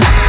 Podcast.